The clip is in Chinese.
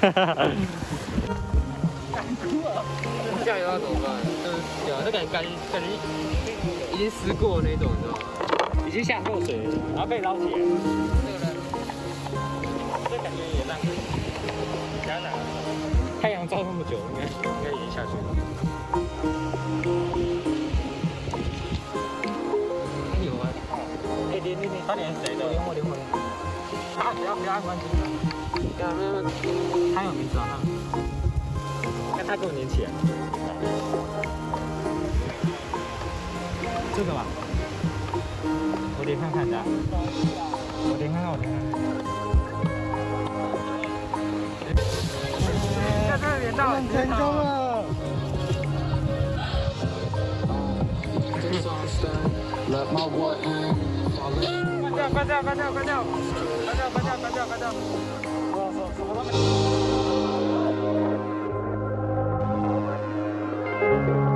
哈哈。下游要怎么办？就是对啊，这感感感觉已经湿过那种，你知道吗？已经下过水，然后被捞起来。太阳照那么久，应该应该已经下去了。有啊。哎，连连连，他连谁的？连我连我连。啊！不要不要关心。对啊，没有。他有名字啊？那他跟我连起来。这个吧，我点看看的，我点看看，我点看看。成功了。关掉，关掉，关掉，关掉，关掉，关掉，关掉，关掉，关掉，关掉，关掉，关掉，关掉，关掉，什么都没。